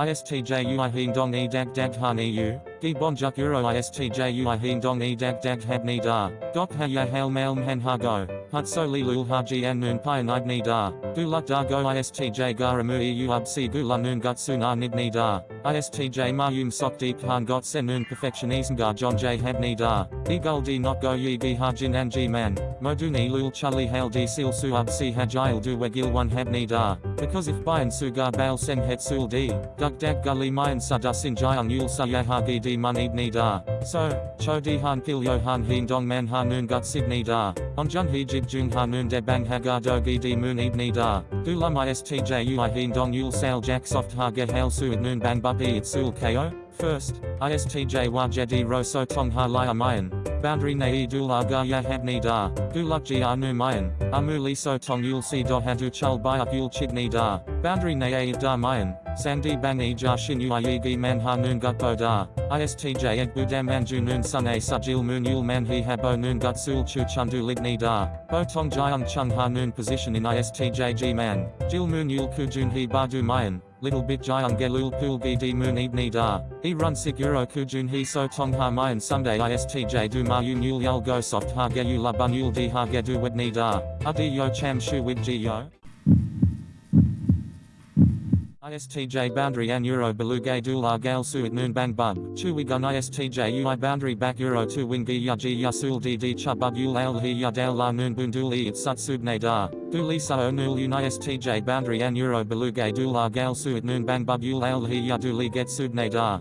ISTJ ui heen dong e dag dag han eu, gi bonjuk euro ISTJ ui heen dong e dag dag hab ni da, gok ha ya hail mail mhen ha go, hut so li lul ha ji an noon pi nid ni da, gu luk da go ISTJ garamu e u ub si gu la noon gut nid ni da, ISTJ ma yum sok deep han got sen noon perfection isngar john j. Hab ni da, e gul di not go ha jin an ji man, modu ni lul chali hail di sil su Ab si hajil du wegil one hab ni da, because if bayan su gar bail sen het sul di, dug dag gully mayan sa da sin jayang yul sa yahagi di man ibni da, so, cho di han kil yo han heen dong man ha noon gut sidni da, on jun he jib jung noon de bang hagar dogi di moon ibni da, gulam istj ui heen dong yul sal jack soft ha ge hail su noon bang bupi it sul ko? First, ISTJ wajedi Roso Tongha tong ha laya mayan, boundary nei dula ga ya habni da, guluk ji anu mayan, amu li so tong yul si do hadu chul bayak yul chigni da, boundary nei da mayan, sandi bang e ja shin ui gi man noon gut bo da, ISTJ eg budam anju noon sun a sajil moon yul man he habo noon gut sul chu chundu ligni da, bo tong jayang chung ha noon position in ISTJ g man, jil moon yul kujun he badu mayan, little bit jayang gelul pool bd moon ibni da, e run siguro kujun he so tong ha mayan sunday istj du ma yun yul yul go soft ha ge yu la bun yul di ha ge wedni da, adi yo cham shu wig yo. ISTJ boundary an euro beluge dula gal suit noon bang bug, chu we gun ISTJ ui boundary back euro tu wingi ya ji ya sul di di cha yul al hi ya dal la noon bunduli it sut subne da, duli sa o nul ISTJ boundary an euro beluge dula gal suit noon bang bug yul al hi ya duli get subne da.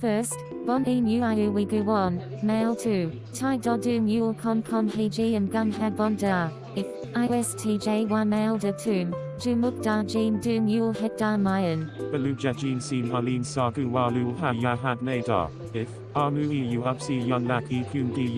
First, bon e nuiu wigu won, male 2, tai do du mule con con hiji and gun had bon da, if, istj 1 male de tum, du muk da jin mule het da mayan. Beluja jin sin halin sagu walu ha ya had nada, if, amu eu upsi yun lak e kun di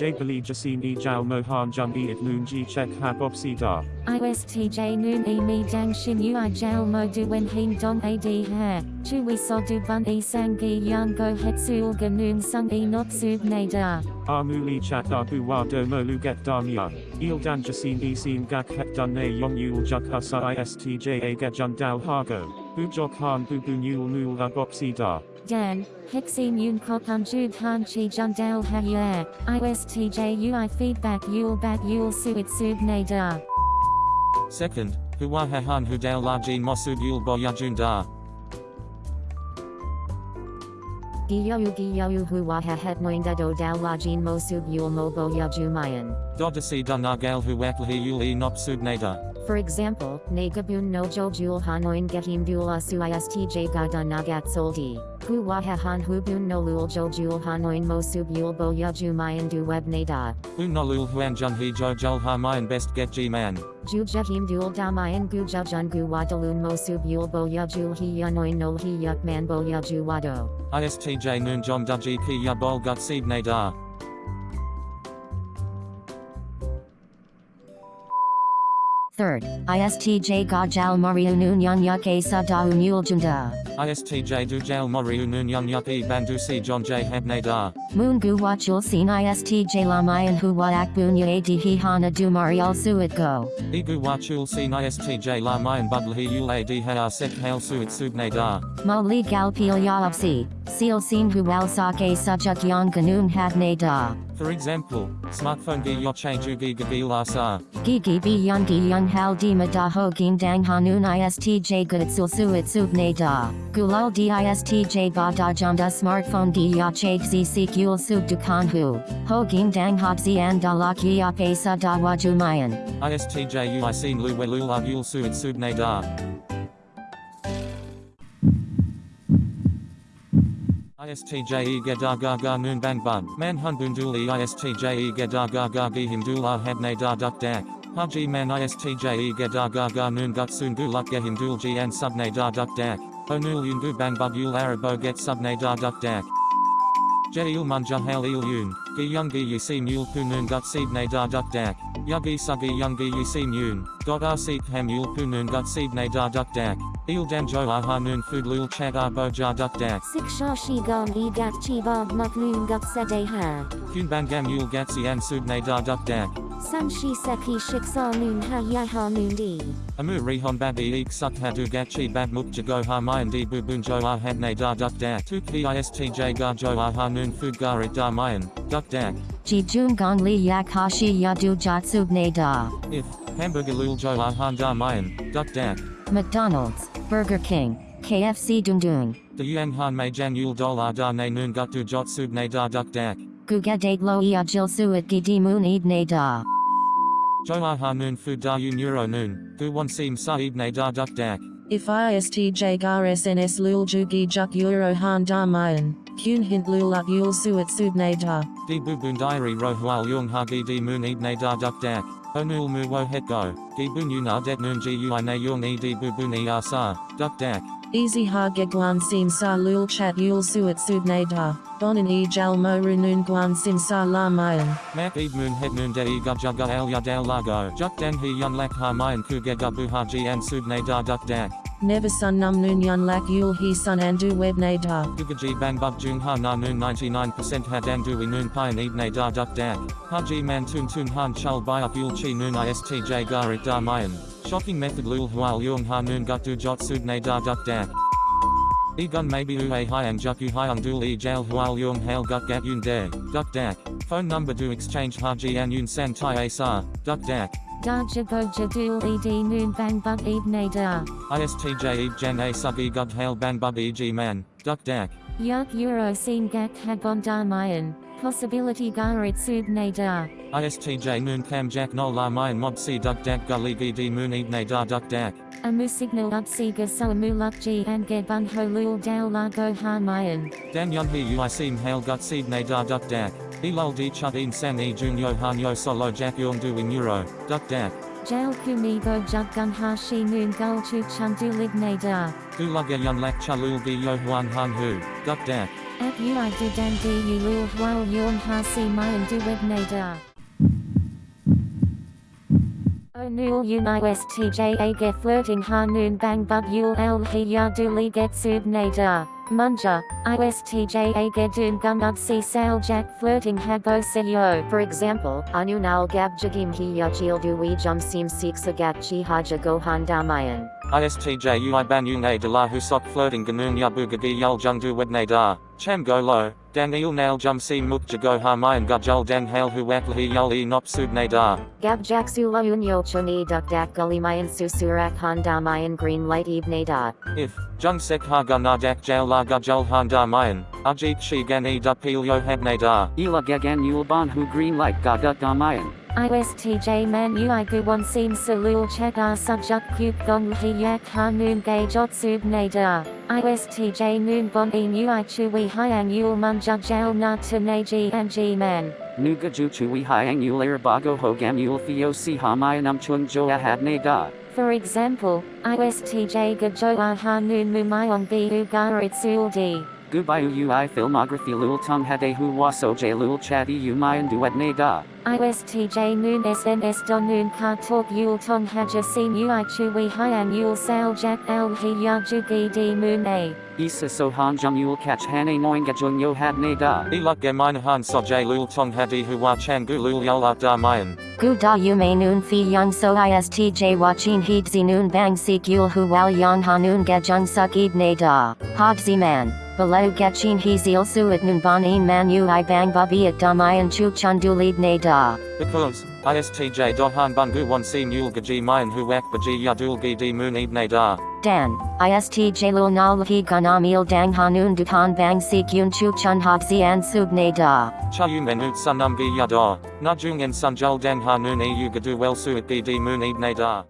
yuk da myun, j beli jasin e jao mohan jung e it noon ji check hab opsi da. ISTJ noon e mi dang shin ui jail mo du wen heen dong ad ha, chu we so du bun e sangi yan go het sul ga noon sung e not sub ne da. Ah Amu li chat abu wa do mo lu get da myun, il dan jasin e sin gak het dun ne yong yul juk husa istj a get jun dao hago, bu jok han bu bu nul nul ab opsi da. Dan, Hexin Yun Kokun Jub Han Chi Jundal Hayue, ISTJ UI feedback Yul Bat Yul Suit Sub Ne Da. Second, Huwa Han Hudal Lajin Mosud Yul Boyajun da. Giyayu Giyayu Huwa Het Noinda Do Dal Lajin Mo Yul Mo Bo Yaju Mayan. Dodasi Dunagal Huwakli Yul E. For example, Nagabun no Jo Jul Hanoin Gehim Dula Su ISTJ Gada Nagat Soldi. Hu Wahahan Hubun no Lul Jo Jul Hanoin Mo Sub Yul Bo Yaju Mayan Du Web Nada. Unolul Huan Jun He Jo Jul Ha Mayan Best Get G Man. Ju Jahim Dul Damayan Gu Jajun Gu Wadalun Mo Sub Yul Bo Yajul Hi Yanoin Nol Hi Yuk Man Bo Yaju Wado. ISTJ Noon Jom Duji Ki Ya Bol Gut Seed Nadar. Third, ISTJ Gajal Moriunun Yan Yuk Asa Da Unul Junda. ISTJ Dujal Moriu Noon Young Yup E Bandusi John J Heb Nadar. Moon Gu Wachul Sin ISTJ Lamayan Hu Waak Bunya Adi Hi Hana Du Marial Suit Go. Igu Wachul Sin ISTJ La Mayan Budlhi Yul A D Ha Sek Hail Suit Sub Nadar. Mo Li Gal Pil Yaopsi. Seal Sin Hu Wal Sake Subjuk Yang Ganun Da. For example, smartphone gi yoche jugi gagi lasa. Ah. Gigi Bi Yang Gi Yang Hal Di Madaho Gin Dang Hanun ISTJ Gutsul Suit Sub Ne Da. Gulal Di ISTJ Ba Da Jamda Smartphone Di Zi Sik Yul Sub Dukan Hu. Ho Gin Dang Hot Zi An Da Lak Yap Asa Da Waju Mayan. ISTJ ui sin lu welula yul suit sub nadar. ISTJ e gedar gaga noon bang bug. Man hun bunduli ISTJ e gedar gaga gihim dula had nadar duk dak. Haji man ISTJ e gaga noon guluk gehim dul ji and sub nadar duk dak. Onul yungu bang bug yul arabo get sub nadar duk dak. Jail munja hail il yun, gi yungi yi sim yul punun gut nadar duk dak. Yugi sugi yungi yi sim yun, dot ar seek ham yul gut nadar duk dak. Il danjo aha noon food lul chat arbo jar duk dak. Siksha Shigan E Gat Chibag Mutlun Gut Sede Ha. Kun bangam yul gatsi and sub nadar duk dak. Sanshi Seki Shiksa Noon Ha Yaha Noon D. Amu Rihon Babi Eek Suk Hadu Gachi Bab Muk Jago Ha Mayan Di Bubun Jo Hadne Da Duk Dak Tuk Istj Ga Jo Ah Ha Noon Food Garit Da Mayan, Duk Dak. Ji Jun Gong Li Yak Hashi Yadu Jatsub Ne Da. If, Hamburger Lul Jo Ah Han Da Mayan, Duk Dak. McDonald's, Burger King, KFC Dundun. The Yang Han Mei Jan Yul Dolar Da Ne Noon Gut Du Jot Sub Ne Da Duk Dak. Gugadate Lo Ia Jil Suat Gidi Moon Eid Ne Da. Jo Ha Noon Food Da Yu Neuro Noon, Gu Wan Sim Sa Ib Ne Da Duck Dak. If ISTJ gar SNS lul jugi juk euro han da mayan, kun hint lul up yul suet subne da. Di Bubun Diary Ro Hual Yung Ha Gi Di Moon Ib Ne Da Duk Dak. Onul Mu Wo Het Go. Gi Bun Yu Na Det Noon Gi Ui Ne Yung E Di Bubun E Ah Sa, Duk Dak. Easy ha guan sim sa lul chat yul suet subne da. Bonin e jal mo runun guan sim sa la mayan. Mak Ib Moon Het Noon De E Gub Jugga El Yadal Lago. Juk Den He Yun Lak Ha Mayan Ku Ge Gubu Ha Ji An Sub Ne Da Duk Dak. Never sun num nun yun lak yul he sun andu web ne da. Gugaji Bang Bub Jung Ha Na Noon 99% Ha Dan Dui Noon Pian Ib Ne Da Duk Dak. Ha Ji Man Tun Tun Han Chul Biak Yul Chi Noon ISTJ Garit Da Mayan. Shocking method Lul Hual Yung Ha Noon Gut Du Jot Sub Ne Da Duk Dak. E gun maybe ue hyang juku hyang dul e jail hual yung hail gut gat yun de, duck dak. Phone number do exchange haji an yun san tai sa, duck dak. Da Jago Jadul Ed Noon Bang Bug Ne Da. ISTJ e jan a sub e gut hail ban bub e g man, duck dak. Yak Euro Scene Gak Hagon Da Mayan. Possibility Garit Sub Ne Da. ISTJ noon cam jack no la mayan mob si duck dak gully di moon e ne da duck dak. Amu Signal Upsiga So Muluk G and Ge Bun Ho Lul Dao La Go Ha Mayan. Dan yun he ui seem hail gut seed ne da duck dak. E lul di chut in san e jun yo han yo solo jack yung du in euro, duck dak. Jail Kumi Go Jug Gun Ha Shi Noon Gul Chu Chun Du Lig Ne Da. Du lugga yun lak chalul gi yo huan han hu, duck dak. At Ui Du Dan Di Yu Lul Hual Yung Ha Si Mayan Du Web Ne Da. Onul Unis TJ Age Flirting Ha Bang Bug Yul El He Ya Du Li Get Sub Ne Da. Munja, ISTJ Age Doon Gun Up Si Sal Jack Flirting Hago Se Yo. For example, Anunal Gab Jagim Hi Yajil Dui Jum Sim Sik Sagat Chi Haja Gohan Damayan. ISTJ ui ban yung a de la husok flirting ganun yabu gagi yul jung du wedne da, cham go lo, dan il nail jum si muk jago ha mayan gujul dan hail hu lahi yul e nop sub ne da. Gab Jaksu Launyo Choni Duk Dak Gullimayan Susurak Han Damayan Green Light Ebne Da. If, jung sek ha ga na dak jail la gujul han da mayan, ajit shi gan e dup pil yo habne da. Ila gagan yul ban hu green light gaga damayan. ISTJ Man Ui Gu Won Sim Salul Chet R Subjuk Kuk Gong Hi Yak Ha Noon Gay Jot Sub Ne Da. ISTJ Noon Bon E Ui Chui Hyang Yul Mun Jug Jail Na To Ne Ji and G Man. Nuga juchu wi hyang yul air bago hogam yul theo si hamayanum chung jo had da. For example, ISTJ Gajo Ha Noon Mumayong B U Garit Sul D. Gubayu ui filmography lul tung hade hu waso j lul chadi umayan duetne da. ISTJ Noon SNS Don Noon Ka Talk Yul Tong Haja Sim Ui Chui Hyang Yul Sal Jack El Hi Ya Jugi D Moon A. Isa sohan jum yul catch hane noinga jung yo hadne da. E luk ge mine han so j lul tong hadi hu wa chan gu lul yul up da mayan. Gu da yume noon fi young so istj watchin heed zi noon bang sik yul hu wal yon ha noon ga jung suk ib ne da. Hod zi man. Below gachin he zil suet noon bon in man ui bang babi at damayan chu chun lead ne da. Because, ISTJ do han bun gu won sim yul gaji mayan hu wak baji yadul gi di moon ib ne da. Dan, istj lul nal hi ganamil dang hanun dukan bang sik yun chu chun hop zian sub ne da. Cha yu menut sunum gi yada, na jung en sun jul dan ha noon e yu gadu well suit gi di moon ib ne da.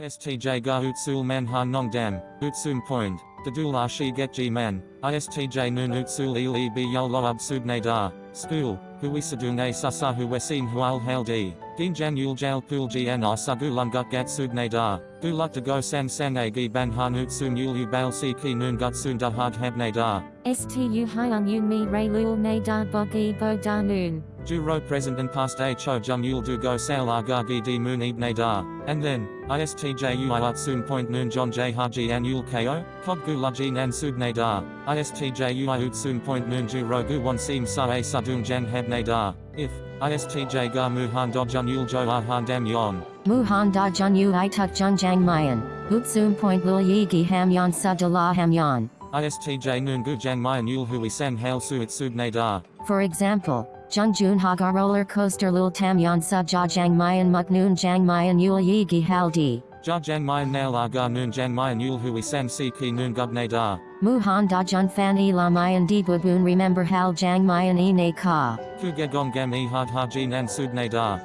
ISTJ ga utsul man ha nong dam, utsum point, dadul la shi get ji man, ISTJ noon utsul il e bi yul lo ab sub ne da, school, hu wisadung e sasa hual hail di, Ginjan yul jal pul gian isa ah gulan gut gat subne da. Guluk de go sang sang a gi ban hanut sun yul u bal si ki nun gut sun da hard habne da. Stu hyung yun mi ray lul ne da bogi bo da noon. Du ro present and past a cho jum yul du go sal aga gi di moon ibne da. And then, istj ui ut sun point noon john j haji an yul ko, kog gu laji nan subne da. Istj ui ut sun point noon ju ro gu one seem sa a sadung jan habne da. If, istj ga muhan do jun yul jo ah han dam yon. Muhan da jun yu i tuk jun jang mayan. Utsum point lul yi gi ham yon sa de la ham yon. Istj noon gu jang mayan yul hui sang hail su it subne da. For example, Jun Jun Haga roller coaster lul tam yon sa ja jang mayan muk noon jang mayan yul yi gi hal di. Ja jang mayan nail aga noon jang mayan yul hui sang si ki noon gubne da. Muhan da jun fan e la mayan di bubun remember hal jang mayan e ne ka. Ku gong gam e hard haji nan subne da.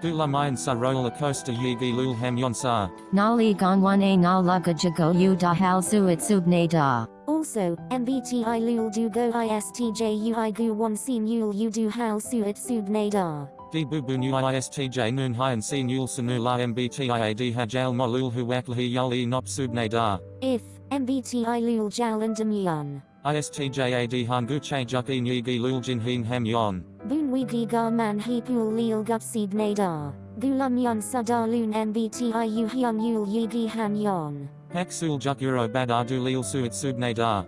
Gula mayan sa roller coaster yi gi lul ham yon sa. Nali gong one a na luga jago yu da hal su it sub ne da. Also, MBTI lul du go istj ui gu one seem yul you do how suit sub nadar. Di bubu nu istj noon hyan sin yul sanu la mbtiad hajal mo lul hu wakli yul e nop subne da. If, MBTI lul jal and demyan. Istjad hangu che juk e nyigi lul jin hin ham yon. Boon wigi gar man he pul lil gut seed nadar. Gulam yon sadar loon MBTI u hyung yul yigi han yon. Hek sul juk euro bad ardu lil suit subne da.